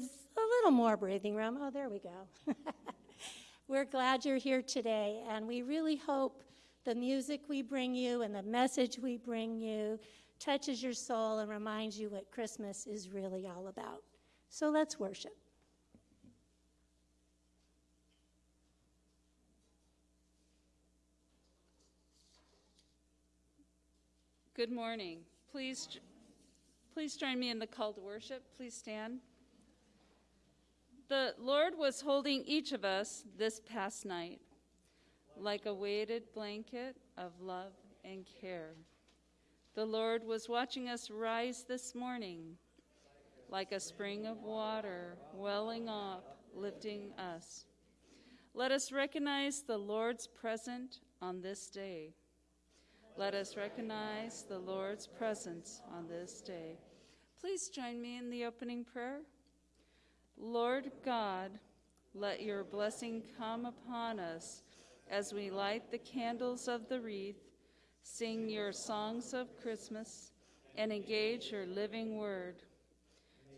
a little more breathing room. Oh, there we go. We're glad you're here today, and we really hope the music we bring you and the message we bring you touches your soul and reminds you what Christmas is really all about. So let's worship. Good morning. Please, please join me in the call to worship. Please stand. The Lord was holding each of us this past night like a weighted blanket of love and care. The Lord was watching us rise this morning like a spring of water welling up, lifting us. Let us recognize the Lord's presence on this day. Let us recognize the Lord's presence on this day. Please join me in the opening prayer. Lord God, let your blessing come upon us as we light the candles of the wreath, sing your songs of Christmas, and engage your living word.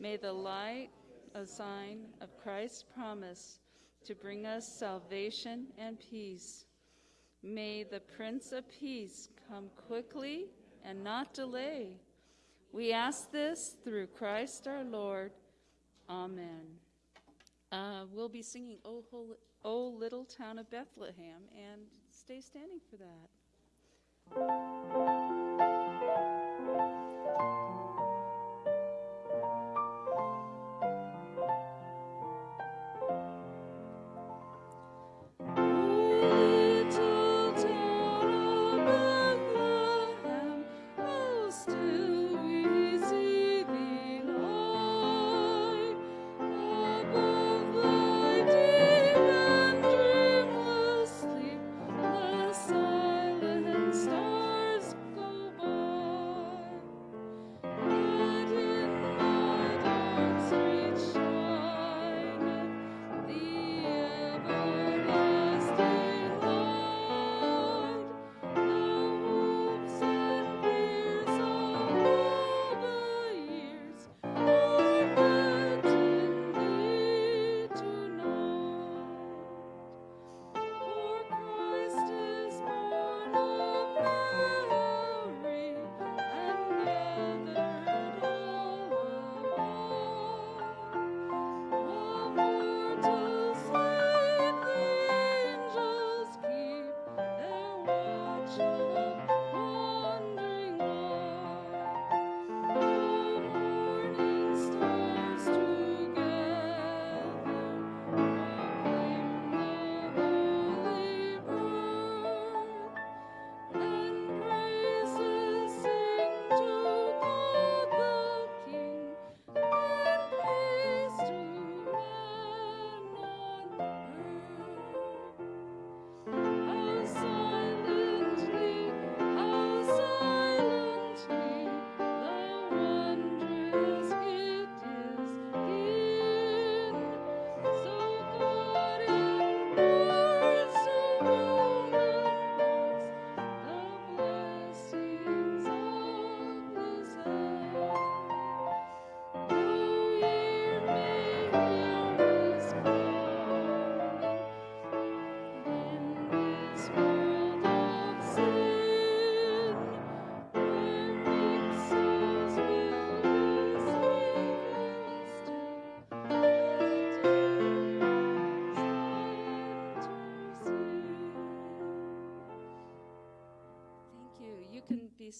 May the light, a sign of Christ's promise to bring us salvation and peace. May the Prince of Peace come quickly and not delay. We ask this through Christ our Lord. Amen. Uh, we'll be singing o, Holy, o Little Town of Bethlehem and stay standing for that.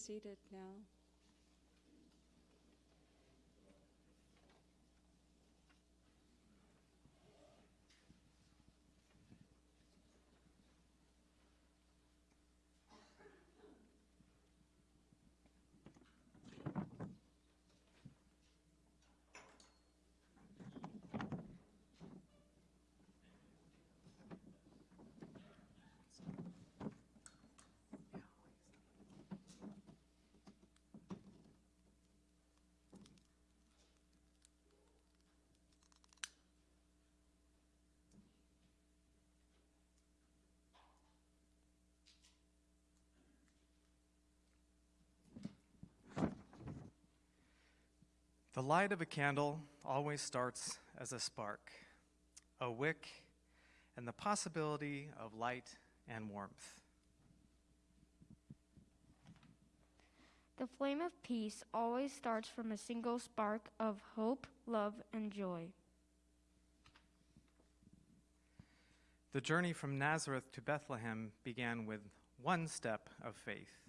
Seated now. The light of a candle always starts as a spark, a wick, and the possibility of light and warmth. The flame of peace always starts from a single spark of hope, love, and joy. The journey from Nazareth to Bethlehem began with one step of faith.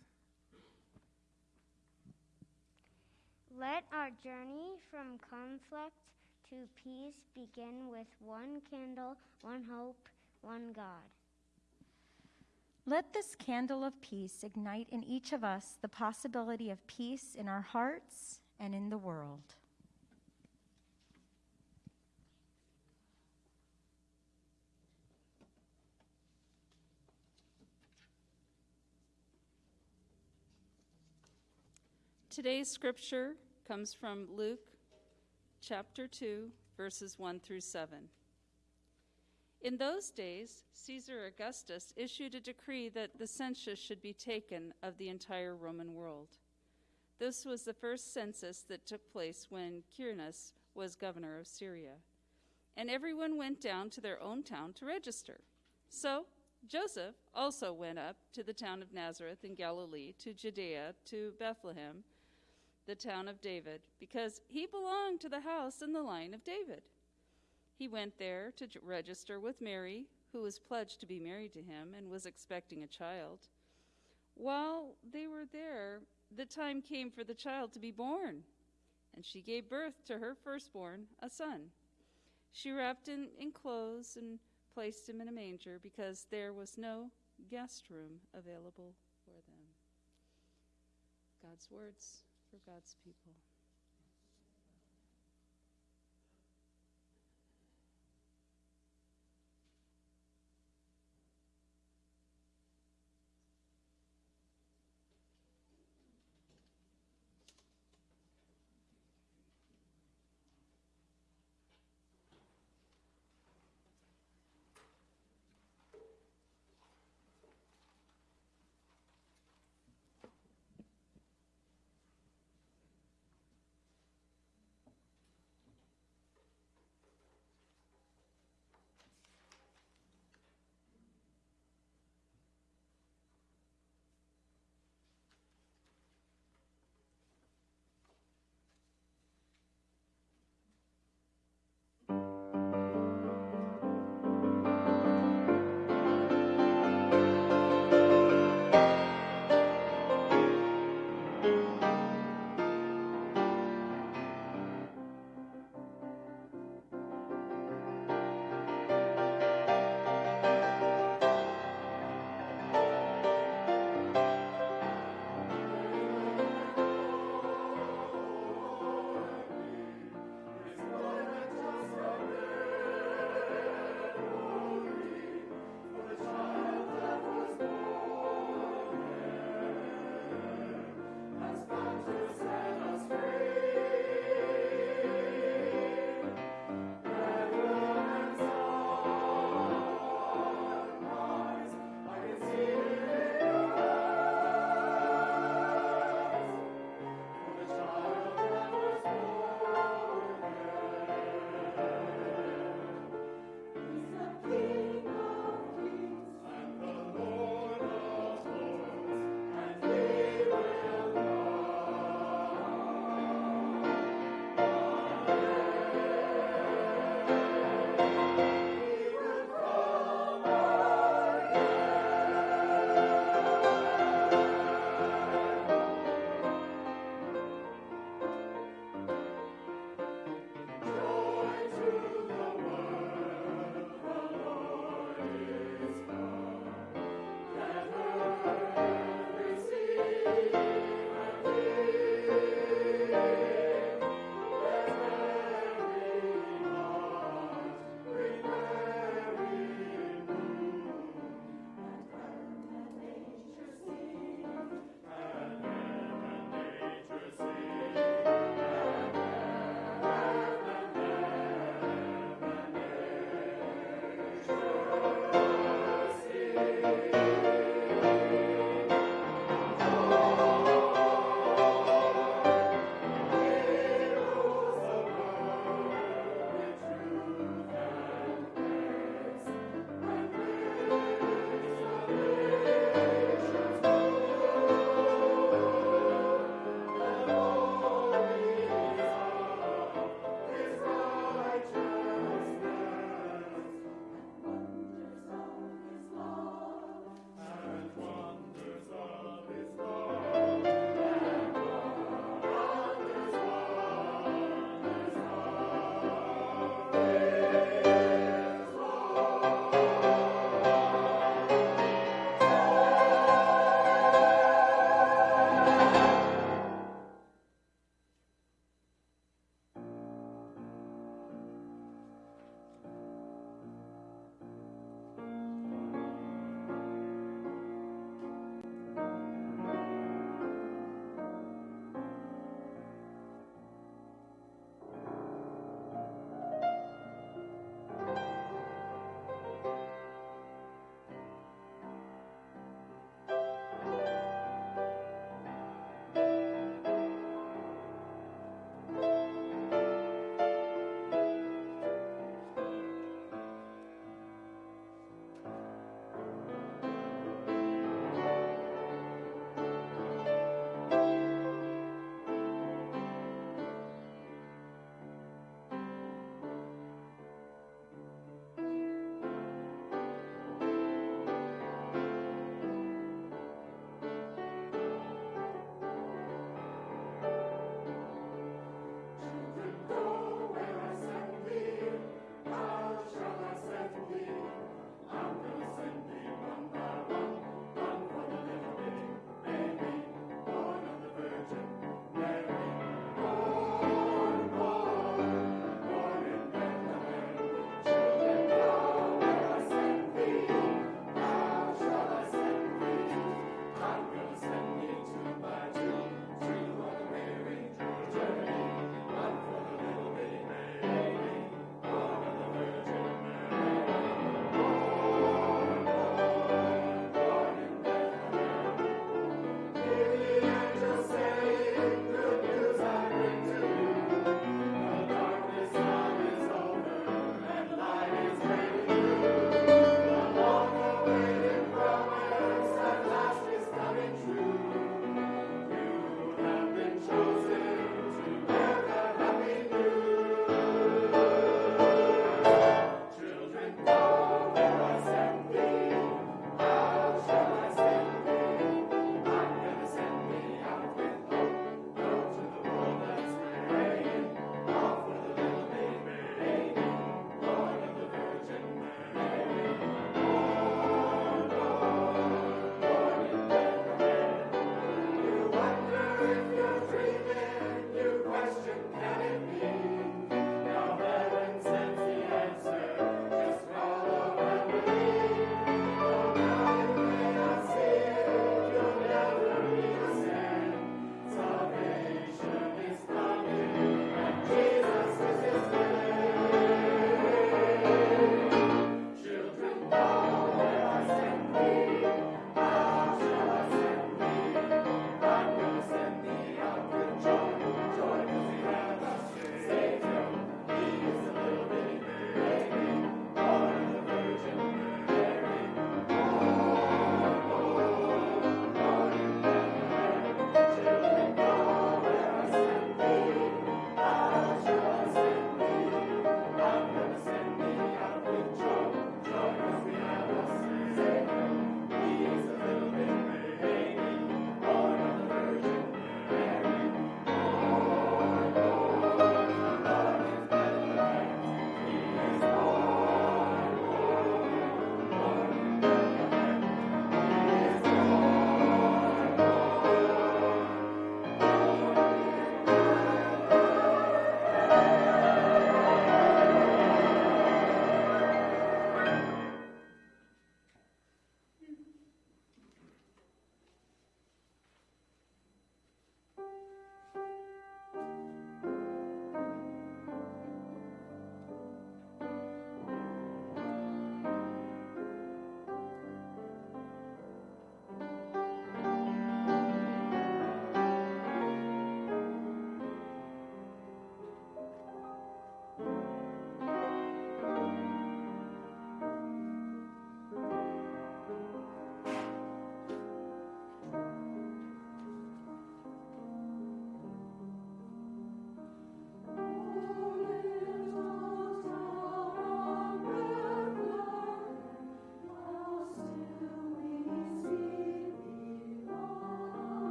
Let our journey from conflict to peace begin with one candle, one hope, one God. Let this candle of peace ignite in each of us the possibility of peace in our hearts and in the world. Today's scripture comes from Luke chapter 2, verses 1 through 7. In those days, Caesar Augustus issued a decree that the census should be taken of the entire Roman world. This was the first census that took place when Quirinius was governor of Syria. And everyone went down to their own town to register. So Joseph also went up to the town of Nazareth in Galilee, to Judea, to Bethlehem, the town of David, because he belonged to the house and the line of David. He went there to register with Mary, who was pledged to be married to him and was expecting a child. While they were there, the time came for the child to be born, and she gave birth to her firstborn, a son. She wrapped him in clothes and placed him in a manger because there was no guest room available for them. God's words for God's people.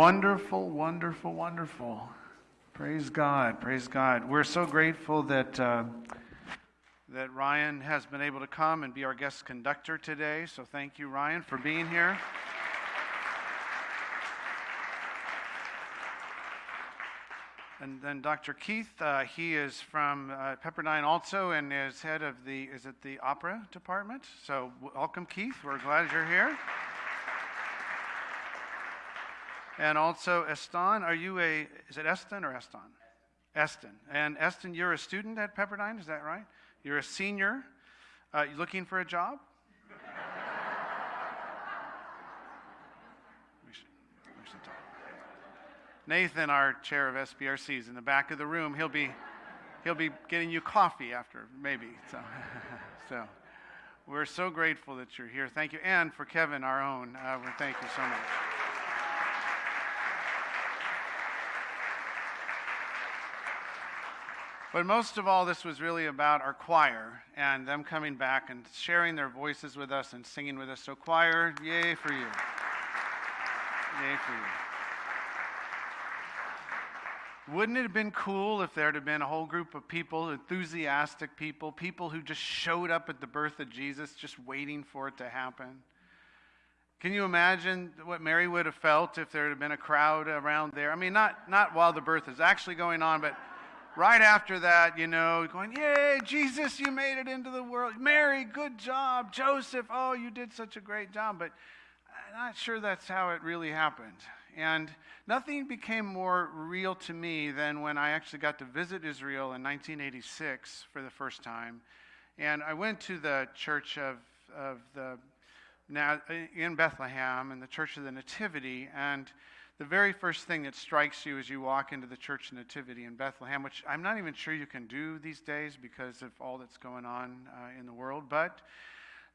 Wonderful, wonderful, wonderful. Praise God, praise God. We're so grateful that, uh, that Ryan has been able to come and be our guest conductor today. So thank you, Ryan, for being here. And then Dr. Keith, uh, he is from uh, Pepperdine also and is head of the, is it the opera department? So welcome, Keith. We're glad you're here. And also Eston, are you a, is it Eston or Eston? Eston. And Eston, you're a student at Pepperdine, is that right? You're a senior. Uh, you looking for a job? we, should, we should talk. Nathan, our chair of SBRC, is in the back of the room. He'll be, he'll be getting you coffee after, maybe. So, so we're so grateful that you're here. Thank you. And for Kevin, our own, uh, we thank you so much. But most of all, this was really about our choir and them coming back and sharing their voices with us and singing with us. So, choir, yay for you. Yay for you. Wouldn't it have been cool if there had been a whole group of people, enthusiastic people, people who just showed up at the birth of Jesus, just waiting for it to happen? Can you imagine what Mary would have felt if there had been a crowd around there? I mean, not, not while the birth is actually going on, but right after that, you know, going, Yay, Jesus, you made it into the world. Mary, good job. Joseph, oh, you did such a great job. But I'm not sure that's how it really happened. And nothing became more real to me than when I actually got to visit Israel in 1986 for the first time. And I went to the church of, of the, in Bethlehem and the Church of the Nativity. And the very first thing that strikes you as you walk into the Church Nativity in Bethlehem, which I'm not even sure you can do these days because of all that's going on uh, in the world, but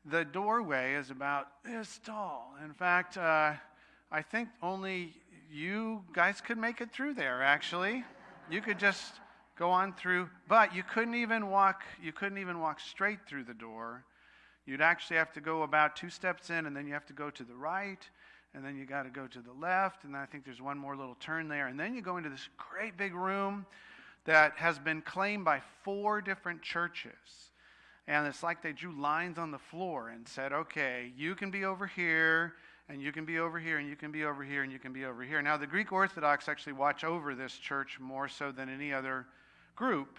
the doorway is about this tall. In fact, uh, I think only you guys could make it through there, actually. You could just go on through, but you couldn't even walk, you couldn't even walk straight through the door. You'd actually have to go about two steps in, and then you have to go to the right, and then you got to go to the left, and I think there's one more little turn there, and then you go into this great big room that has been claimed by four different churches. And it's like they drew lines on the floor and said, okay, you can be over here, and you can be over here, and you can be over here, and you can be over here. Now, the Greek Orthodox actually watch over this church more so than any other group.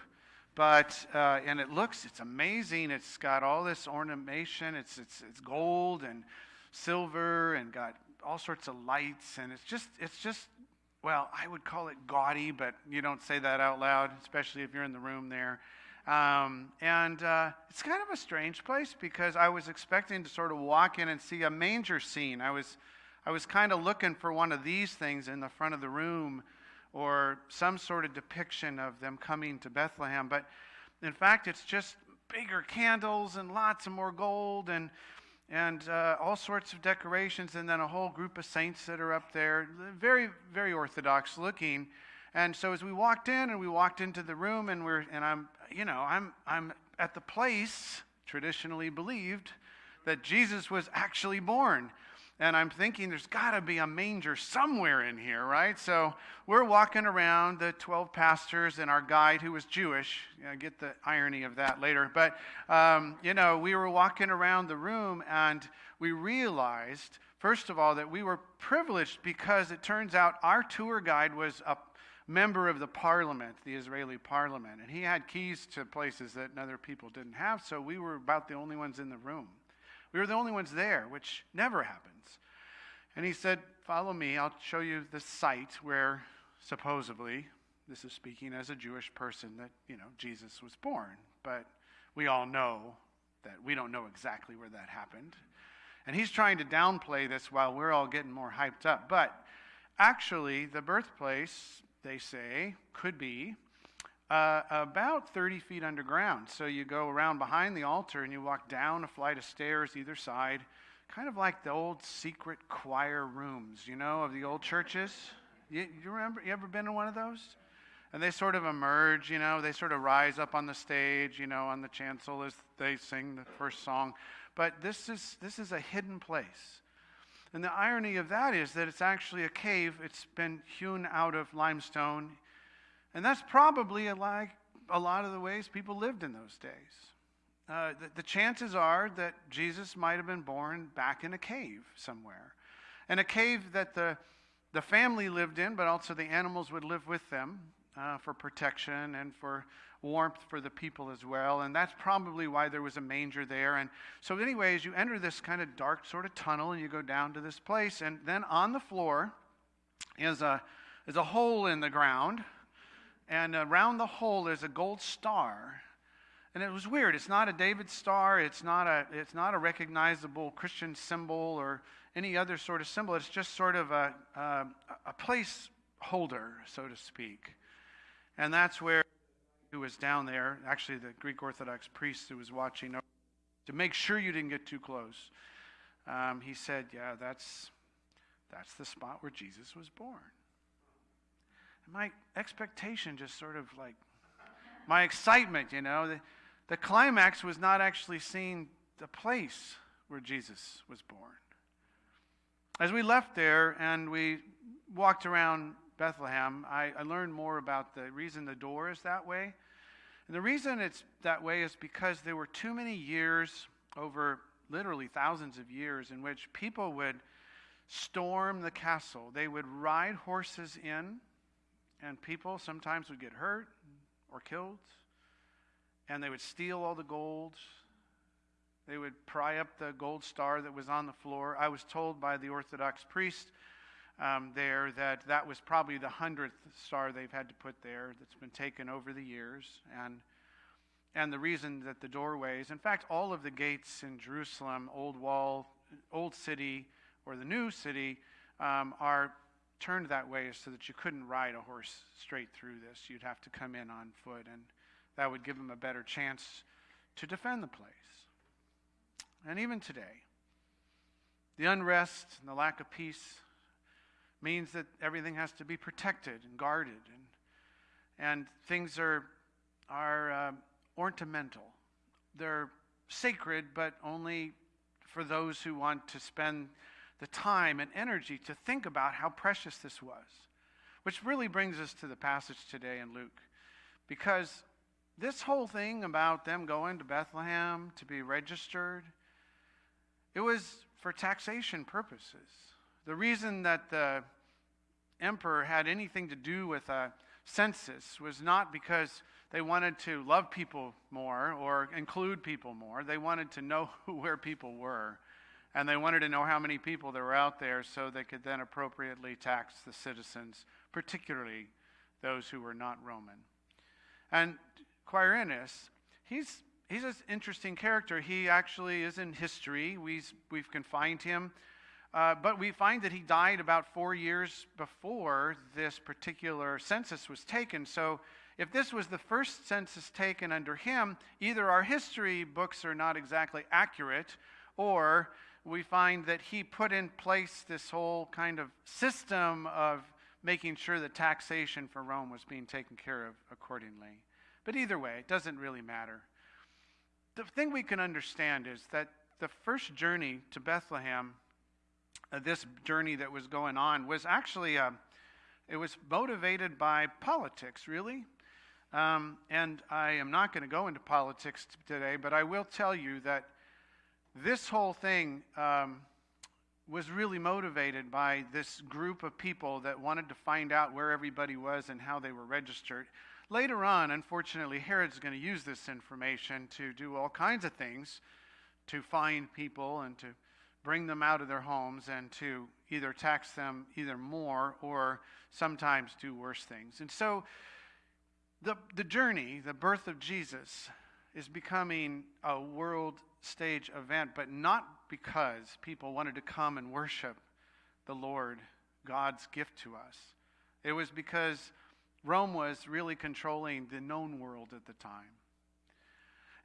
But, uh, and it looks, it's amazing. It's got all this ornamentation. It's, it's, it's gold and silver and got all sorts of lights. And it's just, it's just, well, I would call it gaudy, but you don't say that out loud, especially if you're in the room there. Um, and uh, it's kind of a strange place because I was expecting to sort of walk in and see a manger scene. I was, I was kind of looking for one of these things in the front of the room or some sort of depiction of them coming to Bethlehem. But in fact, it's just bigger candles and lots of more gold and, and uh, all sorts of decorations, and then a whole group of saints that are up there. Very, very orthodox looking. And so as we walked in and we walked into the room and we're and I'm you know, I'm I'm at the place traditionally believed that Jesus was actually born. And I'm thinking there's got to be a manger somewhere in here, right? So we're walking around, the 12 pastors and our guide who was Jewish. I get the irony of that later. But, um, you know, we were walking around the room and we realized, first of all, that we were privileged because it turns out our tour guide was a member of the parliament, the Israeli parliament, and he had keys to places that other people didn't have, so we were about the only ones in the room. We were the only ones there, which never happens. And he said, Follow me, I'll show you the site where supposedly, this is speaking as a Jewish person, that, you know, Jesus was born. But we all know that we don't know exactly where that happened. And he's trying to downplay this while we're all getting more hyped up. But actually, the birthplace they say, could be uh, about 30 feet underground. So you go around behind the altar and you walk down a flight of stairs either side, kind of like the old secret choir rooms, you know, of the old churches. You, you remember, you ever been in one of those? And they sort of emerge, you know, they sort of rise up on the stage, you know, on the chancel as they sing the first song. But this is, this is a hidden place. And the irony of that is that it's actually a cave. It's been hewn out of limestone. And that's probably like a lot of the ways people lived in those days. Uh, the, the chances are that Jesus might have been born back in a cave somewhere. And a cave that the, the family lived in, but also the animals would live with them uh, for protection and for warmth for the people as well. And that's probably why there was a manger there. And so, anyways, you enter this kind of dark sort of tunnel and you go down to this place. And then on the floor is a, is a hole in the ground. And around the hole there's a gold star. And it was weird. It's not a David star. It's not a, it's not a recognizable Christian symbol or any other sort of symbol. It's just sort of a, a, a placeholder, so to speak. And that's where who was down there, actually the Greek Orthodox priest who was watching to make sure you didn't get too close. Um, he said, "Yeah, that's that's the spot where Jesus was born." And my expectation just sort of like my excitement, you know, the, the climax was not actually seeing the place where Jesus was born. As we left there and we walked around Bethlehem, I, I, learned more about the reason the door is that way. And the reason it's that way is because there were too many years, over literally thousands of years, in which people would storm the castle. They would ride horses in, and people sometimes would get hurt or killed. And they would steal all the gold. They would pry up the gold star that was on the floor. I was told by the Orthodox priest um, there that that was probably the hundredth star they've had to put there that's been taken over the years. And, and the reason that the doorways, in fact, all of the gates in Jerusalem, Old Wall, Old City, or the New City, um, are turned that way so that you couldn't ride a horse straight through this. You'd have to come in on foot, and that would give them a better chance to defend the place. And even today, the unrest and the lack of peace means that everything has to be protected and guarded, and, and things are, are uh, ornamental. They're sacred, but only for those who want to spend the time and energy to think about how precious this was. Which really brings us to the passage today in Luke. Because this whole thing about them going to Bethlehem to be registered, it was for taxation purposes. The reason that the emperor had anything to do with a census was not because they wanted to love people more or include people more. They wanted to know where people were. And they wanted to know how many people there were out there so they could then appropriately tax the citizens, particularly those who were not Roman. And Quirinius, he's, he's an interesting character. He actually is in history. We've, we've confined him. Uh, but we find that he died about four years before this particular census was taken. So if this was the first census taken under him, either our history books are not exactly accurate, or we find that he put in place this whole kind of system of making sure that taxation for Rome was being taken care of accordingly. But either way, it doesn't really matter. The thing we can understand is that the first journey to Bethlehem, uh, this journey that was going on, was actually uh, it was motivated by politics, really. Um, and I am not going to go into politics today, but I will tell you that this whole thing um, was really motivated by this group of people that wanted to find out where everybody was and how they were registered. Later on, unfortunately, Herod's going to use this information to do all kinds of things to find people and to bring them out of their homes and to either tax them either more or sometimes do worse things. And so the, the journey, the birth of Jesus, is becoming a world stage event, but not because people wanted to come and worship the Lord, God's gift to us. It was because Rome was really controlling the known world at the time.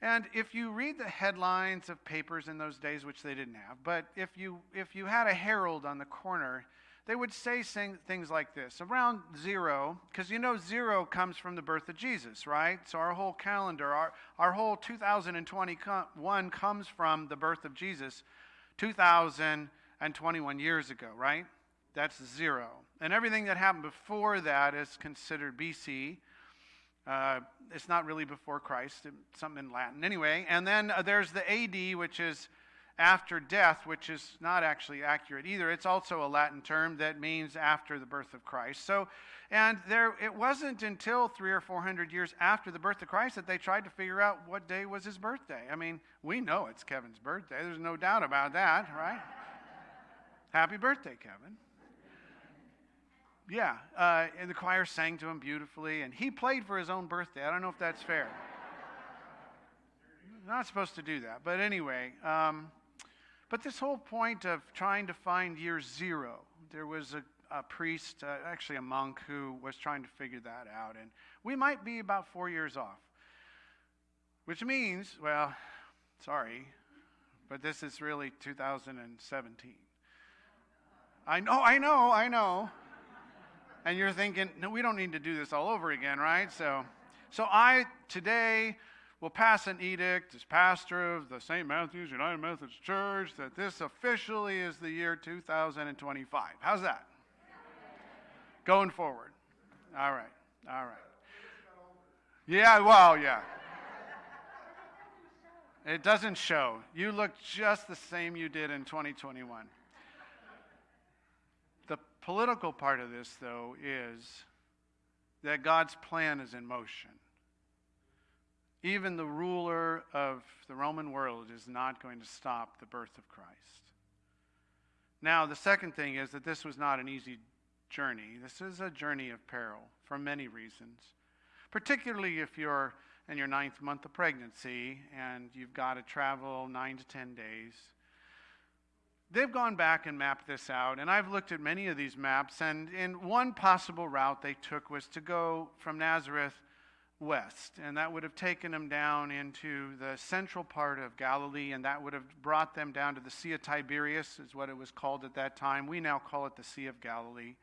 And if you read the headlines of papers in those days, which they didn't have, but if you, if you had a herald on the corner, they would say things like this around zero, because you know zero comes from the birth of Jesus, right? So our whole calendar, our, our whole 2021 comes from the birth of Jesus. 2021 years ago, right? That's zero. And everything that happened before that is considered BC. Uh, it's not really before Christ, something in Latin. Anyway, and then uh, there's the AD, which is after death, which is not actually accurate either. It's also a Latin term that means after the birth of Christ. So, and there, it wasn't until three or four hundred years after the birth of Christ that they tried to figure out what day was his birthday. I mean, we know it's Kevin's birthday. There's no doubt about that, right? Happy birthday, Kevin. Yeah, uh, and the choir sang to him beautifully, and he played for his own birthday. I don't know if that's fair. Not supposed to do that, but anyway. Um, but this whole point of trying to find year zero, there was a, a priest, uh, actually a monk, who was trying to figure that out, and we might be about four years off. Which means, well, sorry, but this is really 2017. I know, I know, I know. And you're thinking, no, we don't need to do this all over again, right? So, so I today will pass an edict as pastor of the St. Matthew's United Methodist Church that this officially is the year 2025. How's that? Going forward. All right, all right. Yeah, well, yeah. It doesn't show. You look just the same you did in 2021. The political part of this, though, is that God's plan is in motion. Even the ruler of the Roman world is not going to stop the birth of Christ. Now, the second thing is that this was not an easy journey. This is a journey of peril for many reasons, particularly if you're in your ninth month of pregnancy and you've got to travel nine to ten days. They've gone back and mapped this out, and I've looked at many of these maps, and in one possible route they took was to go from Nazareth west, and that would have taken them down into the central part of Galilee, and that would have brought them down to the Sea of Tiberias, is what it was called at that time. We now call it the Sea of Galilee.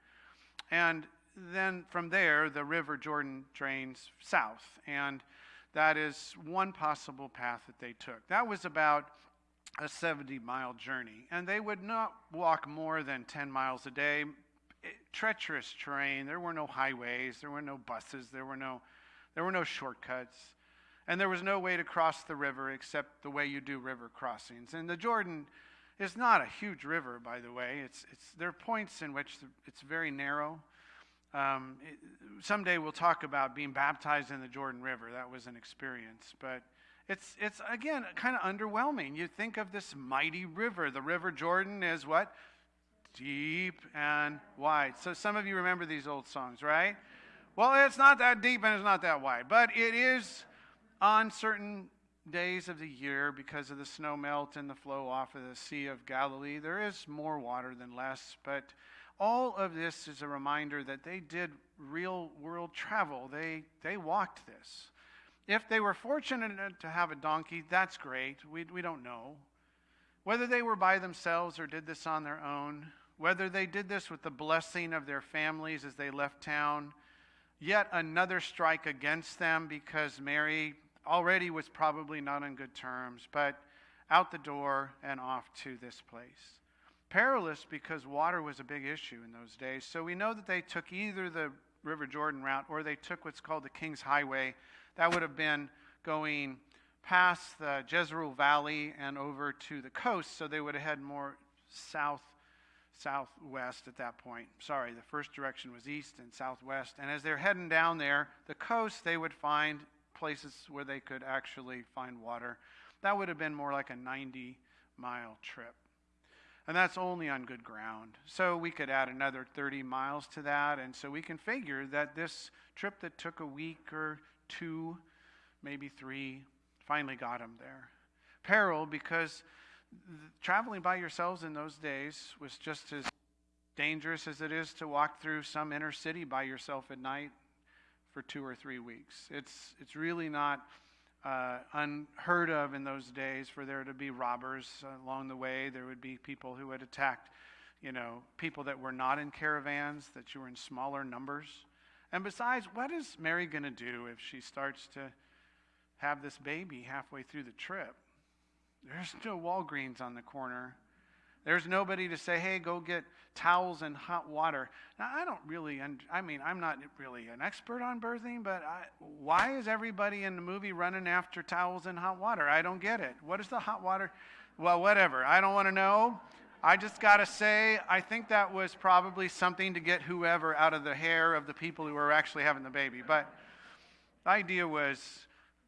And then from there, the River Jordan drains south, and that is one possible path that they took. That was about a 70 mile journey, and they would not walk more than 10 miles a day. It, treacherous terrain, there were no highways, there were no buses, there were no, there were no shortcuts, and there was no way to cross the river except the way you do river crossings. And the Jordan is not a huge river, by the way. It's, it's, there are points in which it's very narrow. Um, it, someday we'll talk about being baptized in the Jordan River. That was an experience, but it's, it's again kind of underwhelming. You think of this mighty river. The River Jordan is what? Deep and wide. So some of you remember these old songs, right? Well, it's not that deep and it's not that wide, but it is on certain days of the year because of the snow melt and the flow off of the Sea of Galilee. There is more water than less, but all of this is a reminder that they did real world travel. They, they walked this. If they were fortunate to have a donkey, that's great. We, we don't know. Whether they were by themselves or did this on their own, whether they did this with the blessing of their families as they left town, yet another strike against them because Mary already was probably not on good terms, but out the door and off to this place. Perilous because water was a big issue in those days. So we know that they took either the River Jordan route or they took what's called the King's Highway that would have been going past the Jezreel Valley and over to the coast, so they would have had more south southwest at that point. Sorry, the first direction was east and southwest. And as they're heading down there, the coast, they would find places where they could actually find water. That would have been more like a 90 mile trip. And that's only on good ground. So we could add another 30 miles to that. And so we can figure that this trip that took a week or two, maybe three, finally got him there. Peril because traveling by yourselves in those days was just as dangerous as it is to walk through some inner city by yourself at night for two or three weeks. It's, it's really not uh, unheard of in those days for there to be robbers along the way. There would be people who had attacked, you know, people that were not in caravans, that you were in smaller numbers. And besides, what is Mary going to do if she starts to have this baby halfway through the trip? There's no Walgreens on the corner. There's nobody to say, hey, go get towels and hot water. Now, I don't really, I mean, I'm not really an expert on birthing, but I, why is everybody in the movie running after towels and hot water? I don't get it. What is the hot water? Well, whatever. I don't want to know. I just got to say, I think that was probably something to get whoever out of the hair of the people who were actually having the baby. But the idea was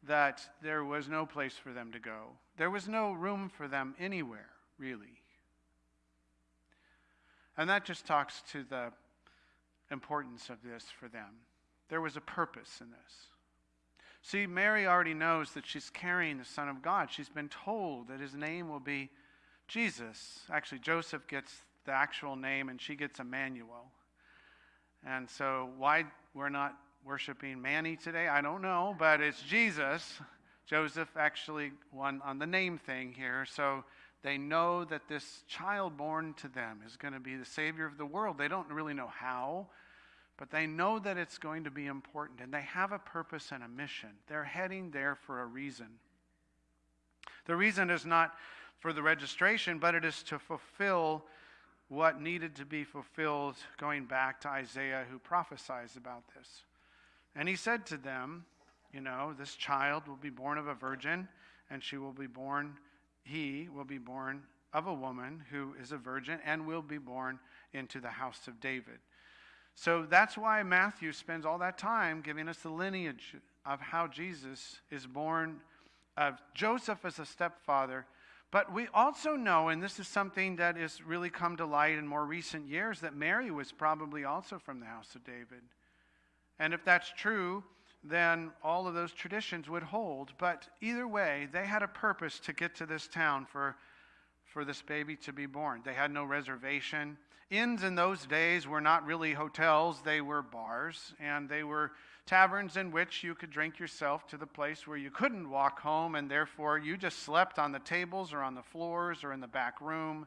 that there was no place for them to go, there was no room for them anywhere, really. And that just talks to the importance of this for them. There was a purpose in this. See, Mary already knows that she's carrying the Son of God. She's been told that his name will be Jesus. Actually, Joseph gets the actual name and she gets Emmanuel. And so, why we're not worshiping Manny today, I don't know, but it's Jesus. Joseph actually won on the name thing here. So, they know that this child born to them is going to be the Savior of the world. They don't really know how, but they know that it's going to be important, and they have a purpose and a mission. They're heading there for a reason. The reason is not for the registration, but it is to fulfill what needed to be fulfilled, going back to Isaiah, who prophesies about this. And he said to them, You know, this child will be born of a virgin, and she will be born he will be born of a woman who is a virgin and will be born into the house of David. So that's why Matthew spends all that time giving us the lineage of how Jesus is born of Joseph as a stepfather. But we also know, and this is something that has really come to light in more recent years, that Mary was probably also from the house of David. And if that's true, then all of those traditions would hold. But either way, they had a purpose to get to this town for, for this baby to be born. They had no reservation. Inns in those days were not really hotels, they were bars, and they were taverns in which you could drink yourself to the place where you couldn't walk home, and therefore you just slept on the tables or on the floors or in the back room.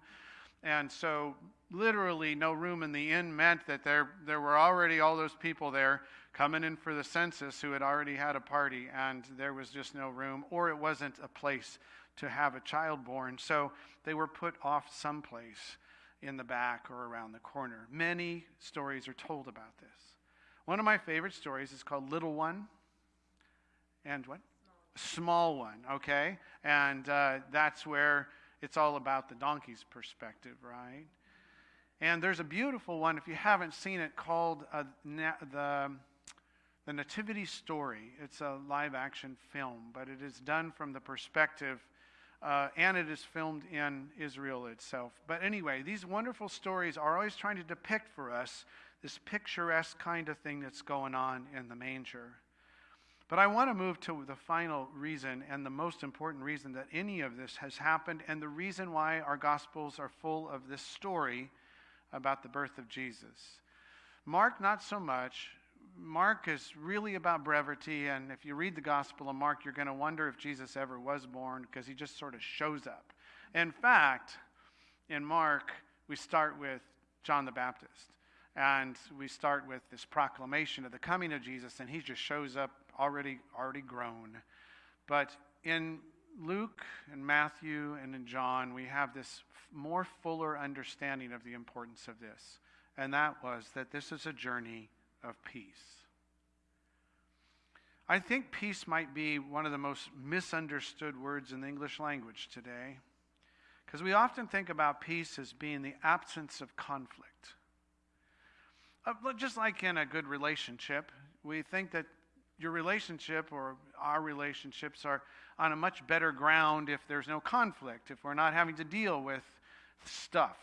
And so, literally, no room in the inn meant that there, there were already all those people there coming in for the census who had already had a party, and there was just no room, or it wasn't a place to have a child born. So, they were put off someplace in the back or around the corner. Many stories are told about this. One of my favorite stories is called Little One. And what? Small, One, okay? And uh, that's where it's all about the donkey's perspective, right? And there's a beautiful one, if you haven't seen it, called uh, na- the, the Nativity Story. It's a live action film, but it is done from the perspective, uh, and it is filmed in Israel itself. But anyway, these wonderful stories are always trying to depict for us this picturesque kind of thing that's going on in the manger. But I want to move to the final reason and the most important reason that any of this has happened, and the reason why our Gospels are full of this story about the birth of Jesus. Mark, not so much. Mark is really about brevity, and if you read the Gospel of Mark, you're going to wonder if Jesus ever was born because he just sort of shows up. In fact, in Mark, we start with John the Baptist, and we start with this proclamation of the coming of Jesus, and he just shows up already already grown. But in Luke and Matthew and in John, we have this more fuller understanding of the importance of this. And that was that this is a journey of peace. I think peace might be one of the most misunderstood words in the English language today. Because we often think about peace as being the absence of conflict. Uh, just like in a good relationship, we think that your relationship or our relationships are on a much better ground if there's no conflict, if we're not having to deal with stuff.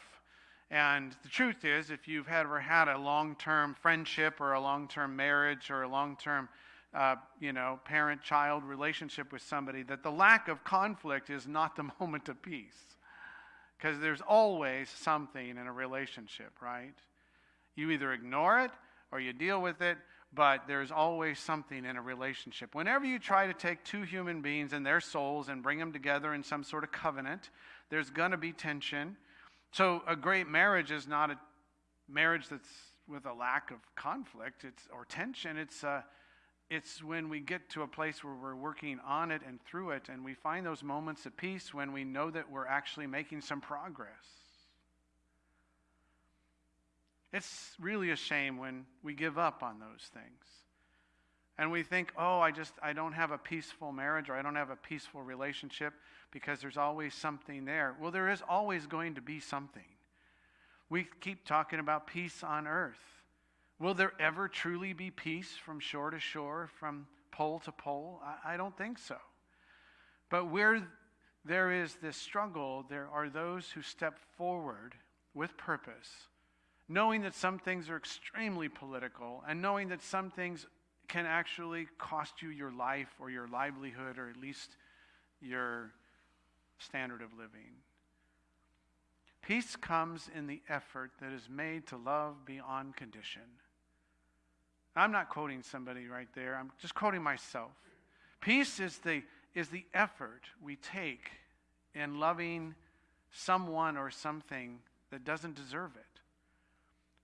And the truth is, if you've ever had a long term friendship or a long term marriage or a long term uh, you know, parent child relationship with somebody, that the lack of conflict is not the moment of peace. Because there's always something in a relationship, right? You either ignore it or you deal with it, but there's always something in a relationship. Whenever you try to take two human beings and their souls and bring them together in some sort of covenant, there's going to be tension. So a great marriage is not a marriage that's with a lack of conflict it's, or tension. It's, uh, it's when we get to a place where we're working on it and through it, and we find those moments of peace when we know that we're actually making some progress. It's really a shame when we give up on those things. And we think, oh, I just, I don't have a peaceful marriage or I don't have a peaceful relationship because there's always something there. Well, there is always going to be something. We keep talking about peace on earth. Will there ever truly be peace from shore to shore, from pole to pole? I, I don't think so. But where there is this struggle, there are those who step forward with purpose, knowing that some things are extremely political and knowing that some things can actually cost you your life or your livelihood or at least your standard of living. Peace comes in the effort that is made to love beyond condition. I'm not quoting somebody right there, I'm just quoting myself. Peace is the, is the effort we take in loving someone or something that doesn't deserve it.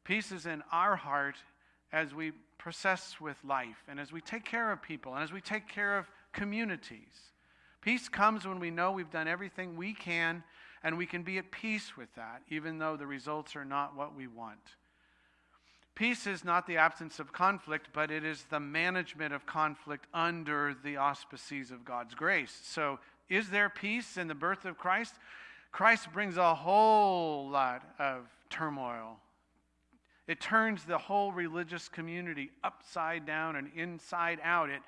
Peace is in our heart as we process with life and as we take care of people and as we take care of communities. Peace comes when we know we've done everything we can and we can be at peace with that, even though the results are not what we want. Peace is not the absence of conflict, but it is the management of conflict under the auspices of God's grace. So, is there peace in the birth of Christ? Christ brings a whole lot of turmoil. It turns the whole religious community upside down and inside out. It,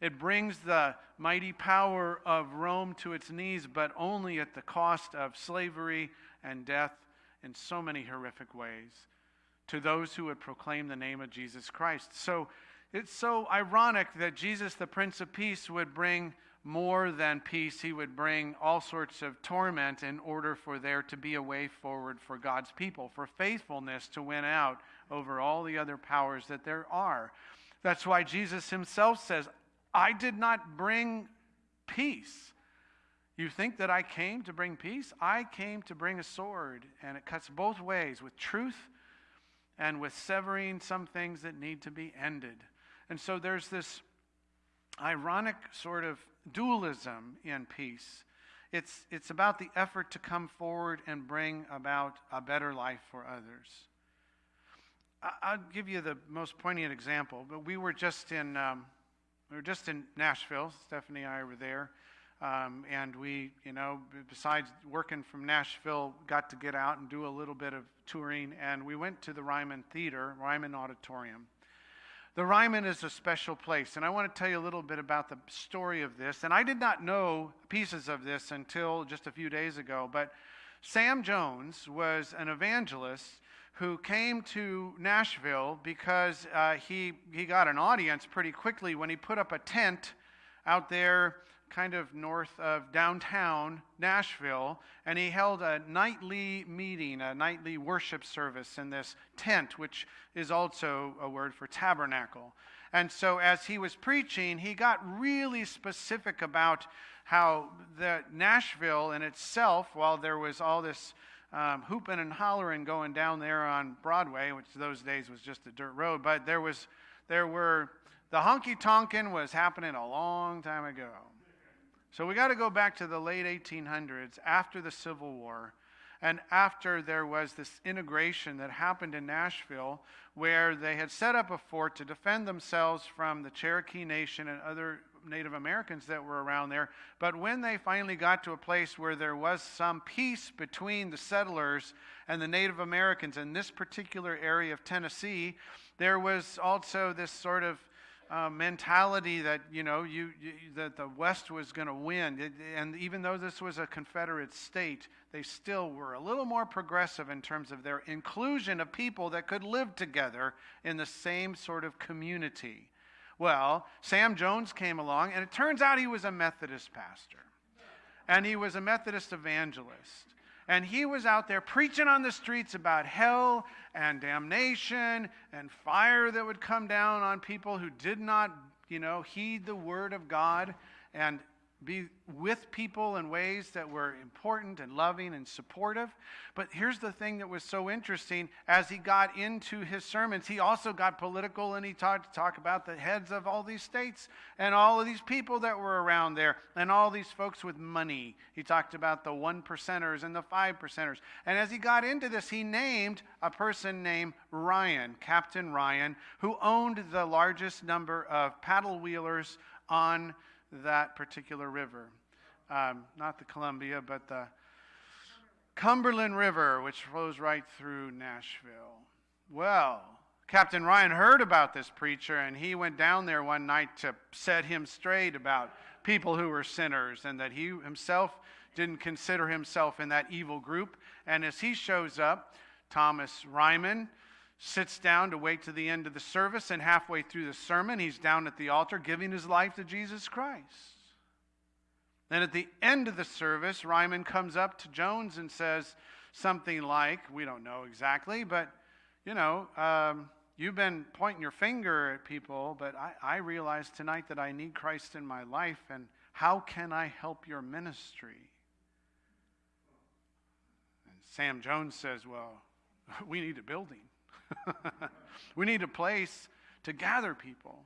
it brings the mighty power of Rome to its knees, but only at the cost of slavery and death in so many horrific ways to those who would proclaim the name of Jesus Christ. So it's so ironic that Jesus, the Prince of Peace, would bring more than peace. He would bring all sorts of torment in order for there to be a way forward for God's people, for faithfulness to win out over all the other powers that there are. That's why Jesus himself says, I did not bring peace. You think that I came to bring peace? I came to bring a sword, and it cuts both ways with truth and with severing some things that need to be ended. And so there's this ironic sort of dualism in peace. It's, it's about the effort to come forward and bring about a better life for others. I, will give you the most poignant example, but we were just in, um, we were just in Nashville. Stephanie and I were there. Um, and we, you know, besides working from Nashville, got to get out and do a little bit of touring. And we went to the Ryman Theater, Ryman Auditorium. The Ryman is a special place, and I want to tell you a little bit about the story of this. And I did not know pieces of this until just a few days ago, but Sam Jones was an evangelist who came to Nashville because uh, he, he got an audience pretty quickly when he put up a tent out there kind of north of downtown Nashville, and he held a nightly meeting, a nightly worship service in this tent, which is also a word for tabernacle. And so, as he was preaching, he got really specific about how the Nashville in itself, while there was all this um, hooping and hollering going down there on Broadway, which those days was just a dirt road, but there was, there were, the honky tonkin was happening a long time ago. So we got to go back to the late 1800s after the Civil War and after there was this integration that happened in Nashville where they had set up a fort to defend themselves from the Cherokee Nation and other Native Americans that were around there. But when they finally got to a place where there was some peace between the settlers and the Native Americans in this particular area of Tennessee, there was also this sort of uh, mentality that you know you, you that the West was going to win, it, and even though this was a Confederate state, they still were a little more progressive in terms of their inclusion of people that could live together in the same sort of community. Well, Sam Jones came along, and it turns out he was a Methodist pastor, and he was a Methodist evangelist. And he was out there preaching on the streets about hell and damnation and fire that would come down on people who did not, you know, heed the word of God. And be with people in ways that were important and loving and supportive. But here's the thing that was so interesting as he got into his sermons, he also got political and he talked to talk about the heads of all these states and all of these people that were around there and all these folks with money. He talked about the one percenters and the five percenters. And as he got into this, he named a person named Ryman, Captain Ryman, who owned the largest number of paddle wheelers on that particular river. Um, not the Columbia, but the Cumberland River, which flows right through Nashville. Well, Captain Ryman heard about this preacher, and he went down there one night to set him straight about people who were sinners and that he himself didn't consider himself in that evil group. And as he shows up, Thomas Ryman sits down to wait to the end of the service, and halfway through the sermon, he's down at the altar giving his life to Jesus Christ. Then at the end of the service, Ryman comes up to Jones and says something like, We don't know exactly, but you know, um, you've been pointing your finger at people, but I, I realize tonight that I need Christ in my life, and how can I help your ministry? And Sam Jones says, Well, we need a building. we need a place to gather people.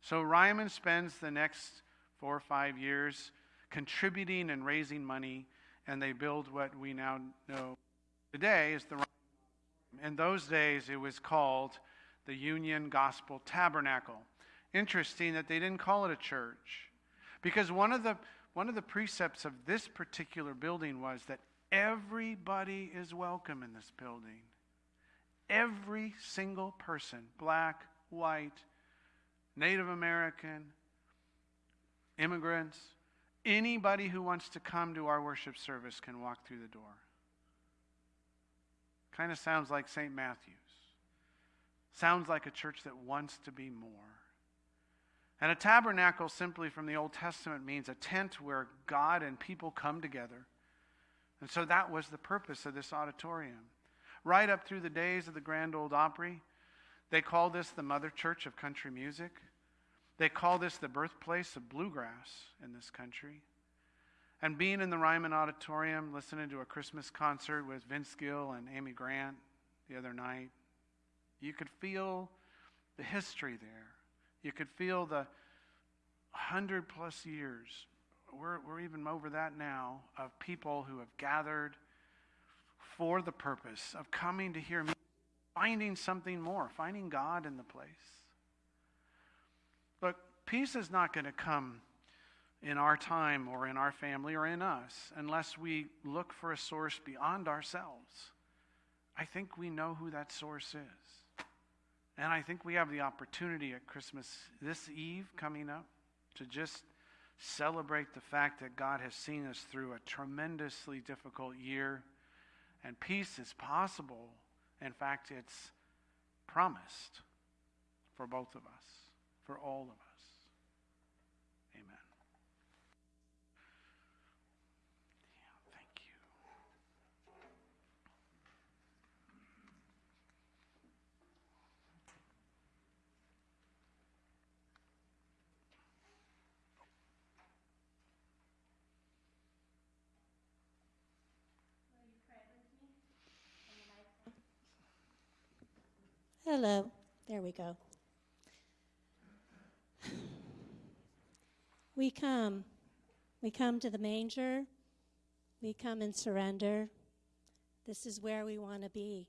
So Ryman spends the next four or five years contributing and raising money, and they build what we now know today is the. In those days, it was called the Union Gospel Tabernacle. Interesting that they didn't call it a church, because one of the one of the precepts of this particular building was that everybody is welcome in this building. Every single person, black, white, Native American, immigrants, anybody who wants to come to our worship service can walk through the door. Kind of sounds like St. Matthew's. Sounds like a church that wants to be more. And a tabernacle, simply from the Old Testament, means a tent where God and people come together. And so that was the purpose of this auditorium right up through the days of the Grand Ole Opry. They call this the mother church of country music. They call this the birthplace of bluegrass in this country. And being in the Ryman Auditorium, listening to a Christmas concert with Vince Gill and Amy Grant the other night, you could feel the history there. You could feel the hundred plus years, we're, we're even over that now, of people who have gathered for the purpose of coming to hear me, finding something more, finding God in the place. Look, peace is not going to come in our time or in our family or in us unless we look for a source beyond ourselves. I think we know who that source is. And I think we have the opportunity at Christmas this eve coming up to just celebrate the fact that God has seen us through a tremendously difficult year and peace is possible. In fact, it's promised for both of us, for all of us. Amen. Yeah, thank you. Hello. There we go. We come. We come to the manger. We come and surrender. This is where we want to be.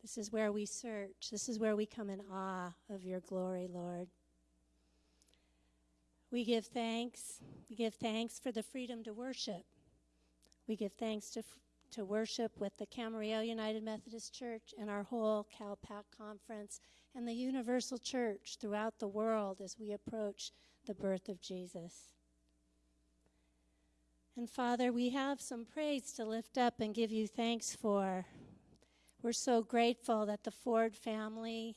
This is where we search. This is where we come in awe of your glory, Lord. We give thanks. We give thanks for the freedom to worship. We give thanks to to worship with the Camarillo United Methodist Church and our whole CalPAC conference and the universal church throughout the world as we approach the birth of Jesus. And Father, we have some praise to lift up and give you thanks for. We're so grateful that the Ford family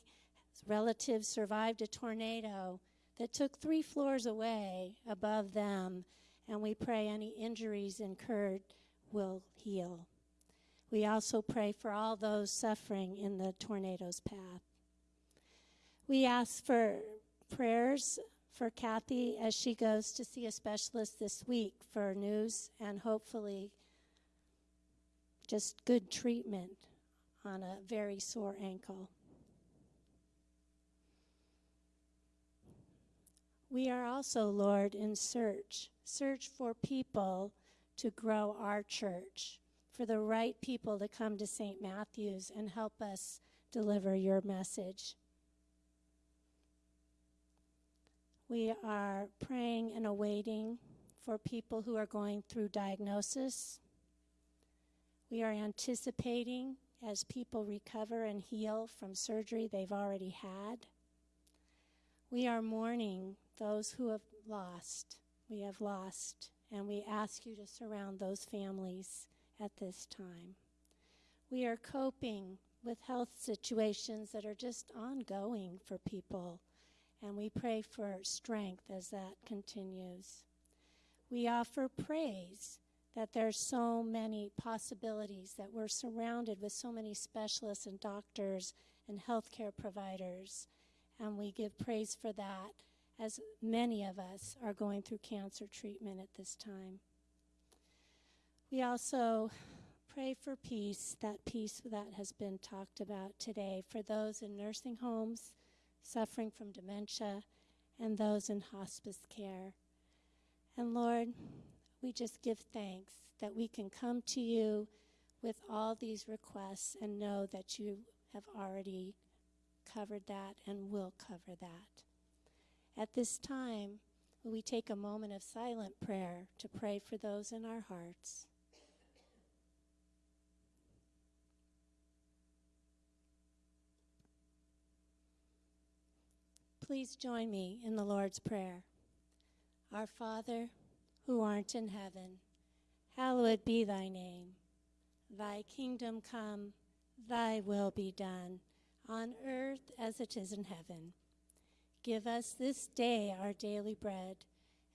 relatives survived a tornado that took three floors away above them, and we pray any injuries incurred will heal. We also pray for all those suffering in the tornado's path. We ask for prayers for Kathy as she goes to see a specialist this week for news and hopefully just good treatment on a very sore ankle. We are also, Lord, in search. Search for people to grow our church, for the right people to come to St. Matthew's and help us deliver your message. We are praying and awaiting for people who are going through diagnosis. We are anticipating as people recover and heal from surgery they've already had. We are mourning those who have lost. We have lost, and we ask you to surround those families at this time. We are coping with health situations that are just ongoing for people, and we pray for strength as that continues. We offer praise that there's so many possibilities, that we're surrounded with so many specialists and doctors and healthcare providers, and we give praise for that as many of us are going through cancer treatment at this time. We also pray for peace, that peace that has been talked about today, for those in nursing homes suffering from dementia and those in hospice care. And Lord, we just give thanks that we can come to you with all these requests and know that you have already covered that and will cover that. At this time, we take a moment of silent prayer to pray for those in our hearts. Please join me in the Lord's Prayer. Our Father, who art in heaven, hallowed be thy name. Thy kingdom come, thy will be done, on earth as it is in heaven. Give us this day our daily bread,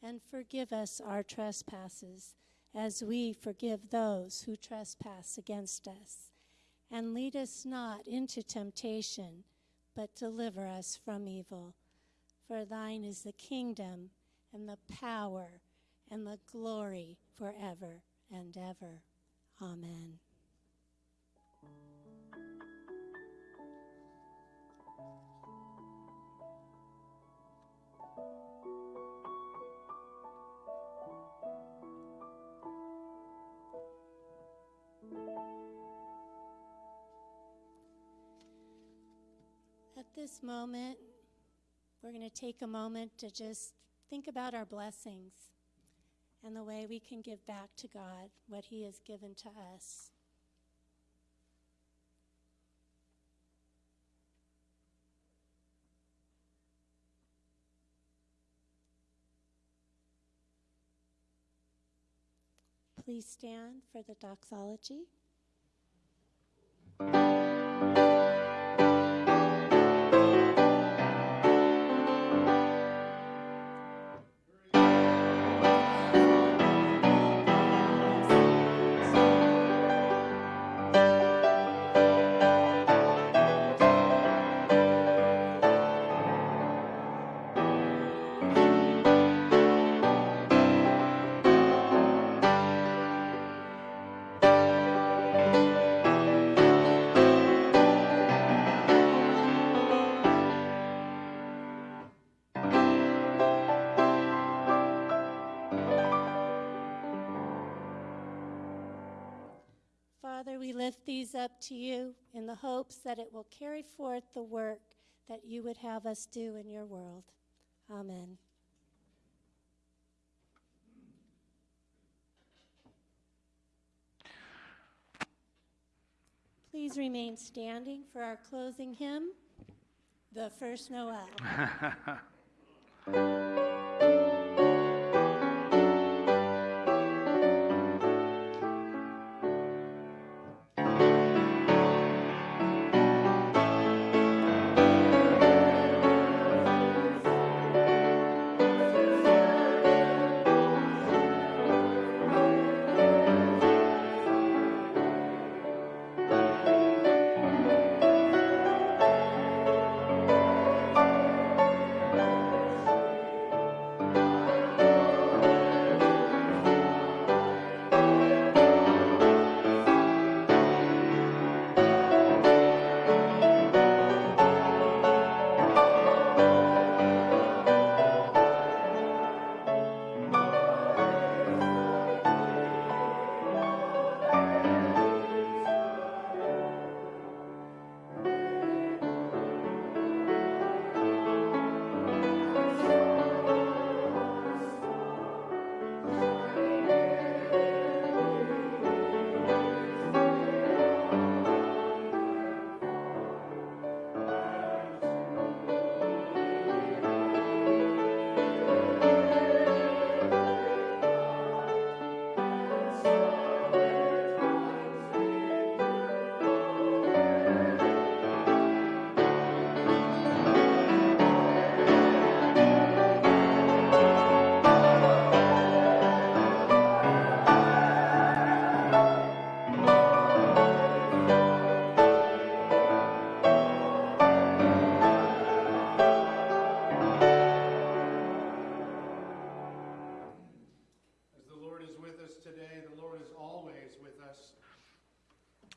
and forgive us our trespasses, as we forgive those who trespass against us. And lead us not into temptation, but deliver us from evil. For thine is the kingdom, and the power, and the glory forever and ever. Amen. This moment, we're going to take a moment to just think about our blessings and the way we can give back to God what He has given to us. Please stand for the doxology. These up to you in the hopes that it will carry forth the work that you would have us do in your world. Amen. Please remain standing for our closing hymn, The First Noel.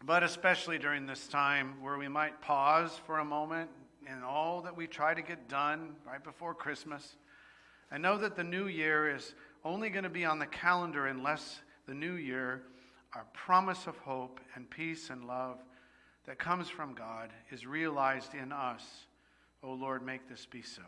but especially during this time where we might pause for a moment in all that we try to get done right before Christmas. And know that the new year is only going to be on the calendar unless the new year, our promise of hope and peace and love that comes from God, is realized in us. Oh Lord, make this be so.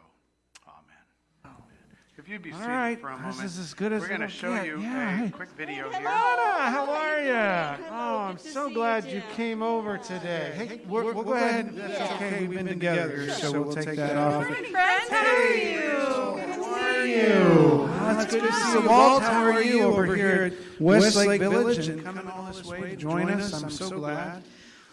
Amen. If you'd be All seated right, for a this is as good as we're going to it'll show get. you Yeah, a hey. quick video here. Anna, how are you? Oh, hello, Oh, I'm so glad you, you came over today. Hey, we'll, we'll go ahead. That's okay. We've been together, here, so we'll take that off. Friends, how are you? How are you? Oh, it's good to see you. Walt, how are you over here at Westlake Village and coming all this way to join us? I'm so glad.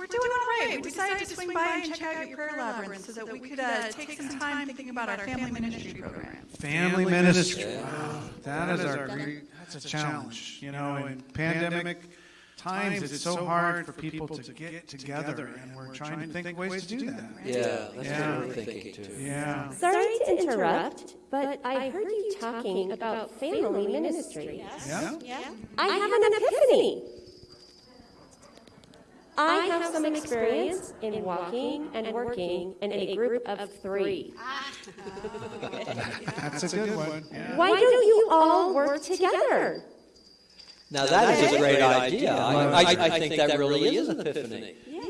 We're doing all right. We decided to swing by and check out your prayer labyrinth so that we could uh, take some time thinking about our family ministry program. Family ministry. Wow, that is our great, that's a challenge. You know, in pandemic times, it's so hard for people to get together, and we're trying to think of ways to do that. Yeah, that's Yeah. what we're thinking too. Yeah. Sorry to interrupt, but I heard you talking about family ministry. Yeah, Yeah? I have an epiphany. I have some experience in walking and working in a group of three. That's a good one. Yeah. Why don't you all work together? Now that is a great idea. I, I, I think that really is an epiphany. Yeah.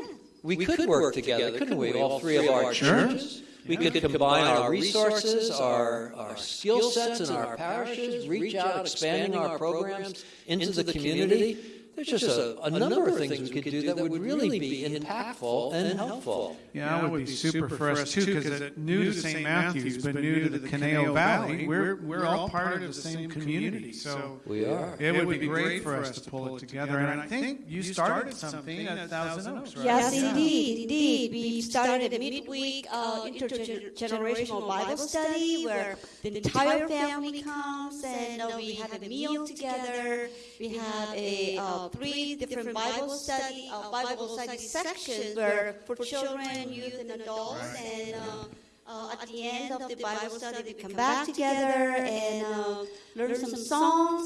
We could work together, couldn't we? All three of our Sure. churches. We could combine our resources, our, our skill sets and our parishes, reach out, expanding our programs into the community. There's just a, a number of things we could do that would really be impactful and helpful. Yeah, that would be super for us too, because new to St. Matthews, but new to the Conejo Valley, we're, we're all part of the same community, so. We are. It would be great for us to pull it together, and I think you started something at Thousand Oaks, right? Yes, indeed, indeed. We started a midweek uh, intergenerational Bible study where the entire family comes and uh, we have a meal together. We have a uh, three different Bible study, uh, Bible study sections where for children, youth, and adults. And uh, uh, at the end of the Bible study, we come back together and uh, learn some songs and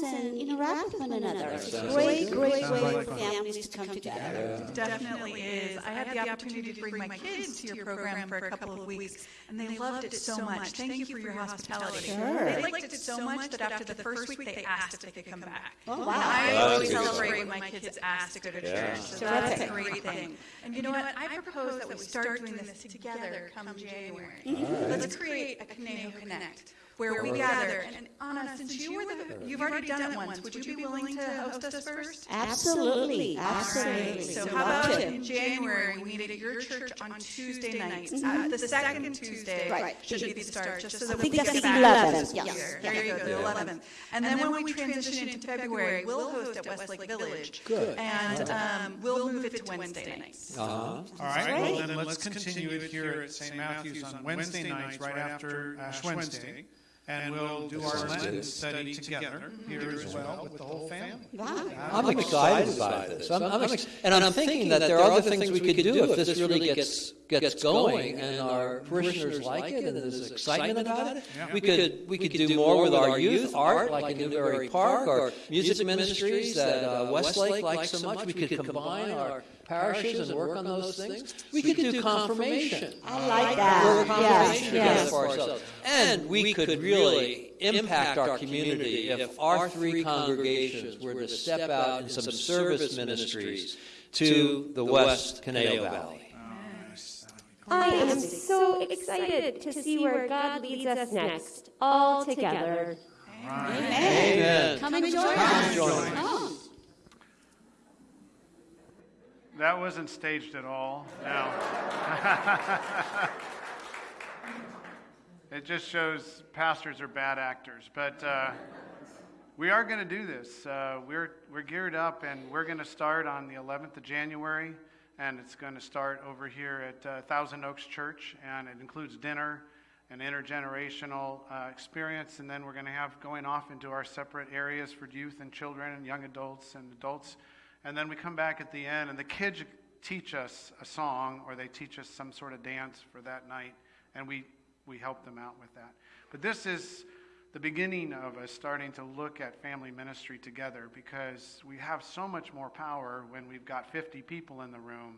interact with one another. It's a great, great way for families to come together. Definitely is. I had the opportunity to bring my kids to your program for a couple of weeks, and they loved it so much. Thank you for your hospitality. Sure. They liked it so much that after the first week, they asked if they could come back. Oh, And wow. I always celebrate when my kids ask to go to Yeah. church, so that's a great thing. And you know what? I propose that we start doing this together come January. Let's create a Conejo Connect where we gather. And Anna, since you were the, you've already done it once, would you be willing to host us first? Absolutely, All right, absolutely. so So how about in January, we meet at your church on Tuesday nights? Uh, The second Tuesday Right. should be the start, just so that I we think can that's get the back 11th, to yes. here. There you go, the 11th. And then when we transition into February, we'll host at Westlake Village. Good. And um, we'll move it to Wednesday nights. Uh-huh. All right, well then let's continue it here at St. Matthew's on Wednesday nights, right after Ash Wednesday. And we'll do our Lenten study together here as well with the whole family. Wow. I'm excited about this. I'm, I'm ex- and I'm thinking that there are other things we could do if this really gets gets going and our parishioners like it and there's excitement about it. We could we could do more with our youth art, like in Newbury Park, or music ministries that uh, Westlake likes so much. We could combine our parishes and work on those things. We could do confirmation. I like that. Yes, yes. for. And we could really impact our community if our three congregations were to step out in some service ministries to the West Conejo Valley. I am so excited to see where God leads us next, all together. Amen. Come and join Come us. and join us. That wasn't staged at all. No. it just shows pastors are bad actors. But uh, we are going to do this. Uh, we're, we're geared up, and we're going to start on the 11th of January, and it's going to start over here at uh, Thousand Oaks Church, and it includes dinner, an intergenerational uh, experience, and then we're going to have going off into our separate areas for youth and children and young adults and adults. And then we come back at the end, and the kids teach us a song or they teach us some sort of dance for that night, and we, we help them out with that. But this is the beginning of us starting to look at family ministry together because we have so much more power when we've got 50 people in the room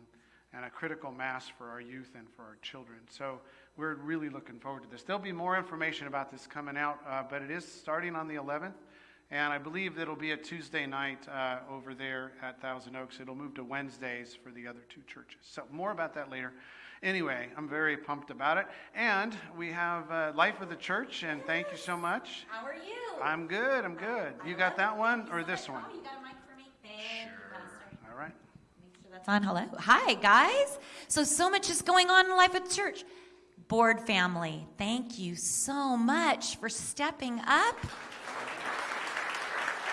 and a critical mass for our youth and for our children. So we're really looking forward to this. There'll be more information about this coming out, uh, but it is starting on the 11th. And I believe it'll be a Tuesday night uh, over there at Thousand Oaks. It'll move to Wednesdays for the other two churches. So, more about that later. Anyway, I'm very pumped about it. And we have uh, Life of the Church, and thank you so much. How are you? I'm good, I'm good. You got that one or this one? Oh, you got a mic for me? Thank you, All right. Make sure that's on. Hello. Hi, guys. So, so much is going on in life at the church. Board family, thank you so much for stepping up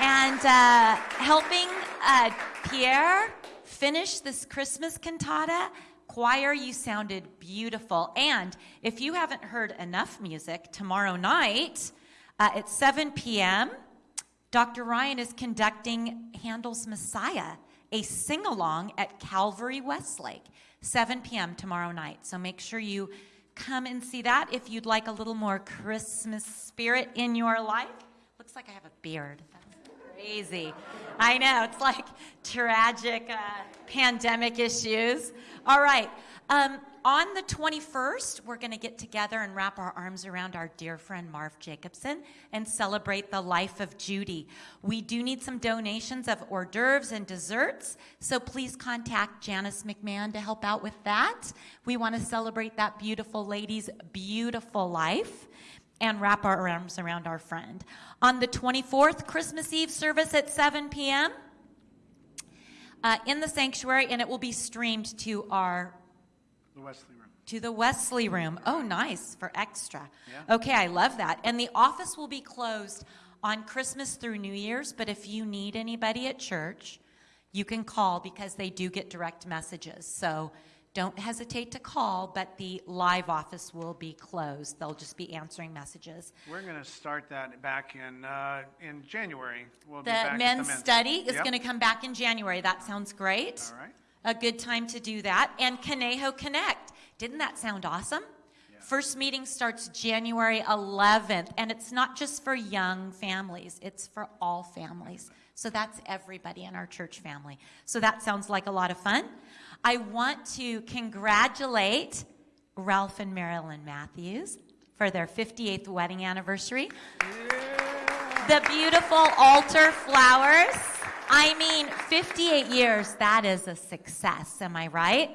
and uh, helping uh, Pierre finish this Christmas cantata. Choir, you sounded beautiful. And if you haven't heard enough music, tomorrow night uh, at 7 p.m., Dr. Ryan is conducting Handel's Messiah, a sing along at Calvary Westlake, 7 p.m. tomorrow night. So make sure you come and see that if you'd like a little more Christmas spirit in your life. Looks like I have a beard. Crazy. I know, it's like tragic uh, pandemic issues. All right. Um, on the 21st, we're going to get together and wrap our arms around our dear friend Marv Jacobson and celebrate the life of Judy. We do need some donations of hors d'oeuvres and desserts, so please contact Janice McMahon to help out with that. We want to celebrate that beautiful lady's beautiful life and wrap our arms around our friend. On the 24th, Christmas Eve service at 7 p.m. Uh, in the sanctuary, and it will be streamed to our The Wesley Room. to the Wesley room. Oh, nice for extra. Yeah. Okay, I love that. And the office will be closed on Christmas through New Year's, but if you need anybody at church, you can call because they do get direct messages. So don't hesitate to call, but the live office will be closed. They'll just be answering messages. We're going to start that back in uh, in January. We'll be The back at men's study is Yep. going to come back in January. That sounds great. All right. A good time to do that. And Conejo Connect. Didn't that sound awesome? First meeting starts January 11th, and it's not just for young families, it's for all families. So that's everybody in our church family. So that sounds like a lot of fun. I want to congratulate Ralph and Marilyn Matthews for their 58th wedding anniversary. The beautiful altar flowers. I mean, 58 years, that is a success, am I right?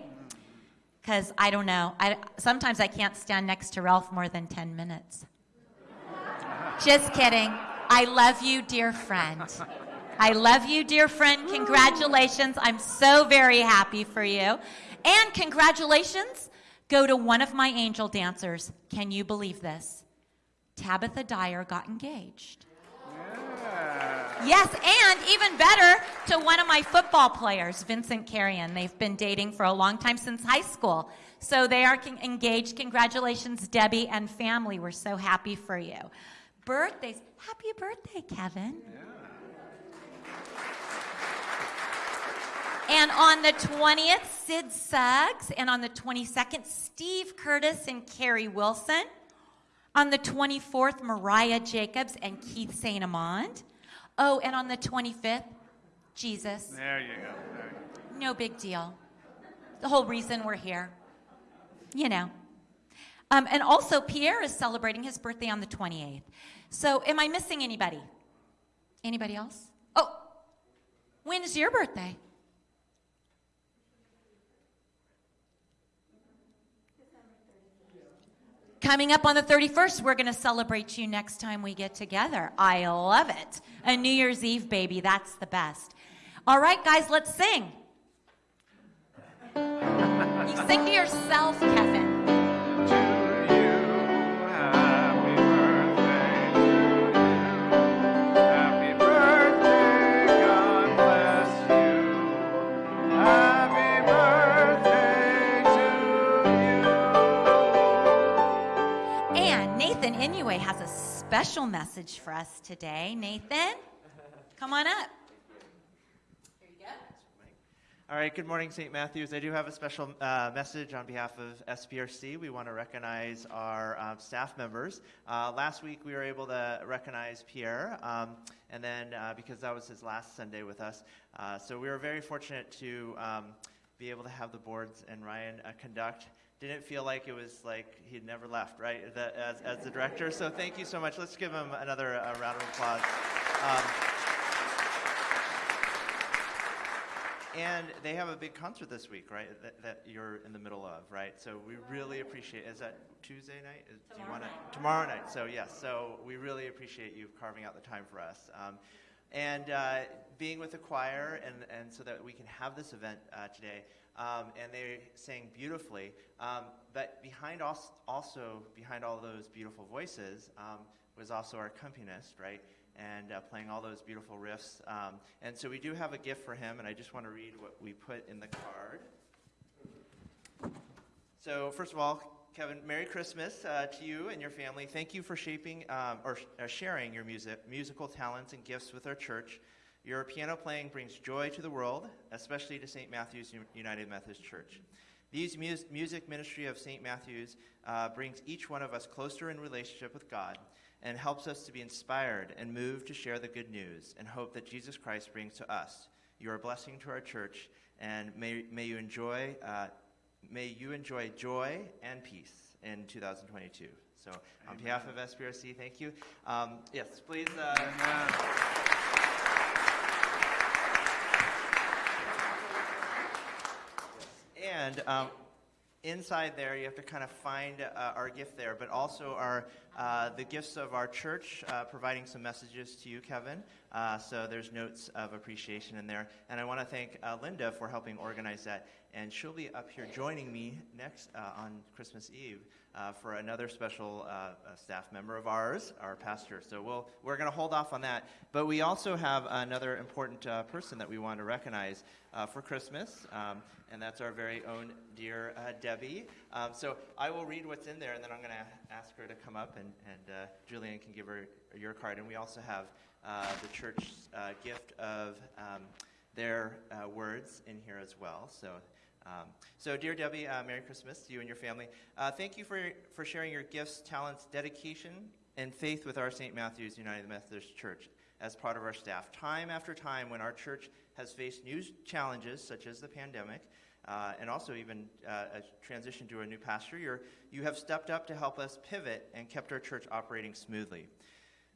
Because I don't know. I, sometimes I can't stand next to Ralph more than 10 minutes. Just kidding. I love you, dear friend. I love you, dear friend. Congratulations. I'm so very happy for you. And congratulations go to one of my angel dancers. Can you believe this? Tabitha Dyer got engaged. Yes, and even better to one of my football players, Vincent Carrion. They've been dating for a long time since high school. So they are engaged. Congratulations, Debbie and family. We're so happy for you. Birthdays. Happy birthday, Kevin. And on the 20th, Sid Suggs. And on the 22nd, Steve Curtis and Carrie Wilson. On the 24th, Mariah Jacobs and Keith St. Amand. Oh, and on the 25th, Jesus. There you go. There you go. No big deal. The whole reason we're here. You know. Um, and also, Pierre is celebrating his birthday on the 28th. So, am I missing anybody? Anybody else? Oh, when is your birthday? Coming up on the 31st, we're going to celebrate you next time we get together. I love it. A New Year's Eve baby, that's the best. All right, guys, let's sing. You sing to yourself, Kevin. Special message for us today. Nathan, come on up. All right, good morning, St. Matthews. I do have a special uh, message on behalf of SPRC. We want to recognize our um, staff members. Uh, last week, we were able to recognize Pierre, um, and then uh, because that was his last Sunday with us, uh, so we were very fortunate to um, be able to have the boards and Ryan uh, conduct. Didn't feel like it was like he'd never left, right, the, as, as the director. So thank you so much. Let's give him another uh, round of applause. Um, And they have a big concert this week, right? That, that you're in the middle of, right? So we really appreciate. Is that Tuesday night? Is, do you want to tomorrow night? So yes. So we really appreciate you carving out the time for us. Um, and uh, being with the choir, and, and so that we can have this event uh, today. Um, and they sang beautifully. Um, but behind also, also, behind all those beautiful voices um, was also our accompanist, right? and uh, playing all those beautiful riffs. Um, and so we do have a gift for him, and I just want to read what we put in the card. So, first of all, Kevin, Merry Christmas uh, to you and your family. Thank you for shaping um, or uh, sharing your music, musical talents and gifts with our church. Your piano playing brings joy to the world, especially to St. Matthew's United Methodist Church. These mus- music ministry of St. Matthew's uh, brings each one of us closer in relationship with God and helps us to be inspired and moved to share the good news and hope that Jesus Christ brings to us. You are a blessing to our church, and may, may you enjoy uh, may you enjoy joy and peace in 2022. So, on Amen. behalf of SPRC, thank you. Um, yes, please. Uh, and um, inside there, you have to kind of find uh, our gift there, but also our uh, the gifts of our church, uh, providing some messages to you, Kevin. Uh, so there's notes of appreciation in there, and I want to thank uh, Linda for helping organize that. And she'll be up here joining me next uh, on Christmas Eve for another special staff member of ours, our pastor. So we'll we're going to hold off on that, but we also have another important person that we want to recognize for Christmas. Um, and that's our very own dear uh, Debbie. Um, so I will read what's in there, and then I'm going to ask her to come up, and, and uh, Julian can give her your card. And we also have uh, the church's uh, gift of um, their uh, words in here as well. So. Um, so, dear Debbie, uh, Merry Christmas to you and your family. thank you for, for sharing your gifts, talents, dedication, and faith with our St. Matthew's United Methodist Church as part of our staff. Time after time, when our church has faced new challenges, such as the pandemic, uh, and also even uh, a transition to a new pastor, you you have stepped up to help us pivot and kept our church operating smoothly.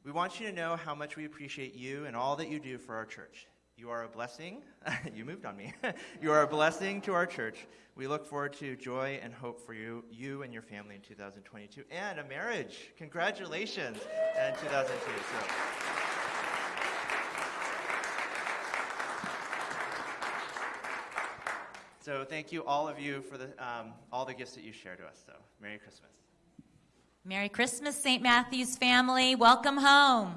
We want you to know how much we appreciate you and all that you do for our church. You are a blessing. you moved on me. you are a blessing to our church. We look forward to joy and hope for you, you and your family in 2022, and a marriage. Congratulations in 2002. So. So thank you, all of you, for the, um, all the gifts that you share to us. So Merry Christmas. Merry Christmas, St. Matthew's family. Welcome home.